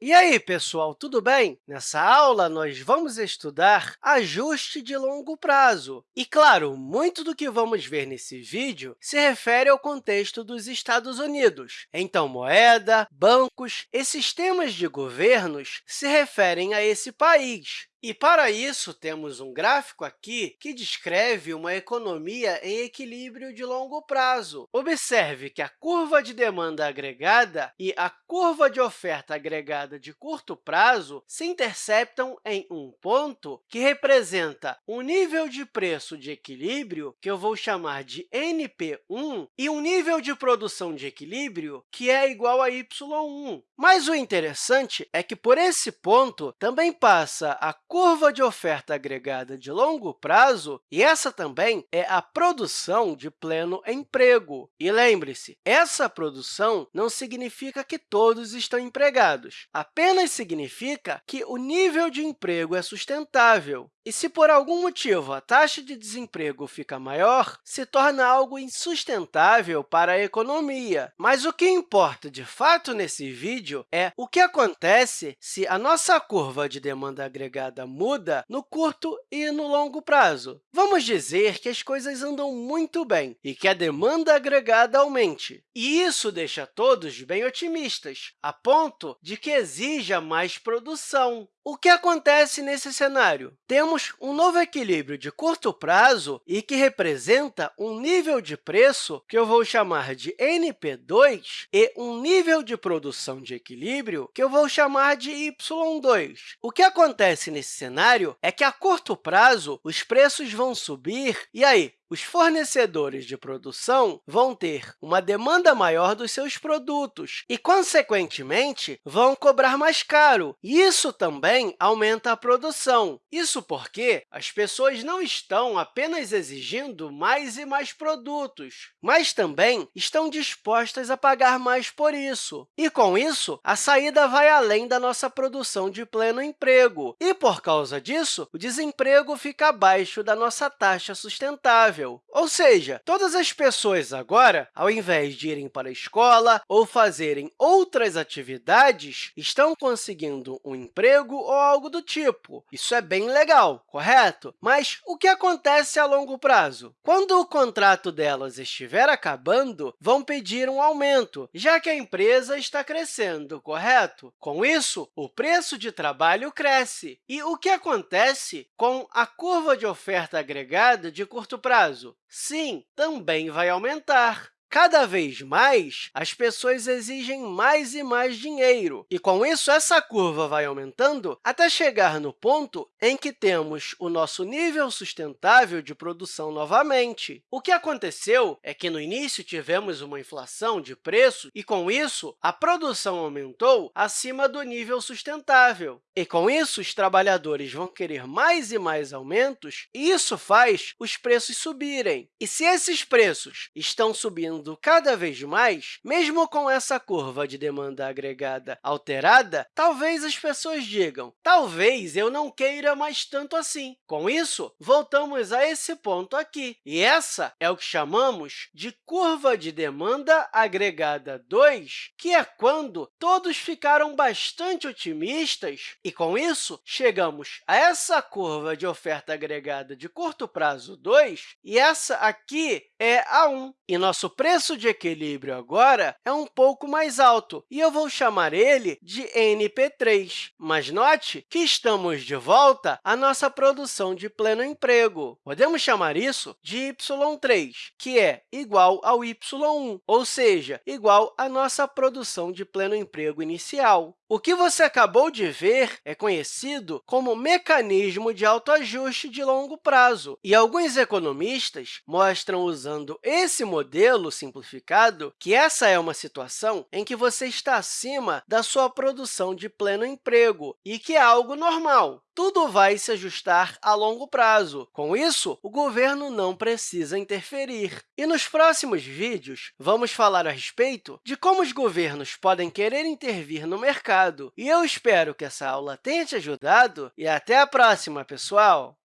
E aí, pessoal, tudo bem? Nessa aula, nós vamos estudar ajuste de longo prazo. E, claro, muito do que vamos ver nesse vídeo se refere ao contexto dos Estados Unidos. Então, moeda, bancos e sistemas de governos se referem a esse país. E, para isso, temos um gráfico aqui que descreve uma economia em equilíbrio de longo prazo. Observe que a curva de demanda agregada e a curva de oferta agregada de curto prazo se interceptam em um ponto que representa um nível de preço de equilíbrio, que eu vou chamar de NP1, e um nível de produção de equilíbrio, que é igual a Y1. Mas o interessante é que, por esse ponto, também passa a curva de oferta agregada de longo prazo, e essa também é a produção de pleno emprego. E lembre-se, essa produção não significa que todos estão empregados, apenas significa que o nível de emprego é sustentável. E se, por algum motivo, a taxa de desemprego fica maior, se torna algo insustentável para a economia. Mas o que importa, de fato, nesse vídeo é o que acontece se a nossa curva de demanda agregada muda no curto e no longo prazo. Vamos dizer que as coisas andam muito bem e que a demanda agregada aumente. E isso deixa todos bem otimistas, a ponto de que exija mais produção. O que acontece nesse cenário? Temos um novo equilíbrio de curto prazo e que representa um nível de preço que eu vou chamar de NP2 e um nível de produção de equilíbrio que eu vou chamar de Y2. O que acontece nesse cenário é que, a curto prazo, os preços vão subir, e aí, os fornecedores de produção vão ter uma demanda maior dos seus produtos e, consequentemente, vão cobrar mais caro. Isso também aumenta a produção. Isso porque as pessoas não estão apenas exigindo mais e mais produtos, mas também estão dispostas a pagar mais por isso. E, com isso, a saída vai além da nossa produção de pleno emprego. E, por causa disso, o desemprego fica abaixo da nossa taxa sustentável. Ou seja, todas as pessoas agora, ao invés de irem para a escola ou fazerem outras atividades, estão conseguindo um emprego ou algo do tipo. Isso é bem legal, correto? Mas o que acontece a longo prazo? Quando o contrato delas estiver acabando, vão pedir um aumento, já que a empresa está crescendo, correto? Com isso, o preço de trabalho cresce. E o que acontece com a curva de oferta agregada de curto prazo? Prazo? Sim, também vai aumentar. Cada vez mais, as pessoas exigem mais e mais dinheiro, e, com isso, essa curva vai aumentando até chegar no ponto em que temos o nosso nível sustentável de produção novamente. O que aconteceu é que, no início, tivemos uma inflação de preço e, com isso, a produção aumentou acima do nível sustentável. E, com isso, os trabalhadores vão querer mais e mais aumentos, e isso faz os preços subirem. E se esses preços estão subindo cada vez mais, mesmo com essa curva de demanda agregada alterada, talvez as pessoas digam, talvez eu não queira mais tanto assim. Com isso, voltamos a esse ponto aqui, e essa é o que chamamos de curva de demanda agregada 2, que é quando todos ficaram bastante otimistas, e, com isso, chegamos a essa curva de oferta agregada de curto prazo 2, e essa aqui é a 1. E nosso preço de equilíbrio agora é um pouco mais alto, e eu vou chamar ele de NP3. Mas note que estamos de volta à nossa produção de pleno emprego. Podemos chamar isso de Y3, que é igual ao Y1, ou seja, igual à nossa produção de pleno emprego inicial. O que você acabou de ver é conhecido como mecanismo de autoajuste de longo prazo, e alguns economistas mostram, usando esse modelo simplificado, que essa é uma situação em que você está acima da sua produção de pleno emprego e que é algo normal tudo vai se ajustar a longo prazo. Com isso, o governo não precisa interferir. E nos próximos vídeos, vamos falar a respeito de como os governos podem querer intervir no mercado. E eu espero que essa aula tenha te ajudado e até a próxima, pessoal!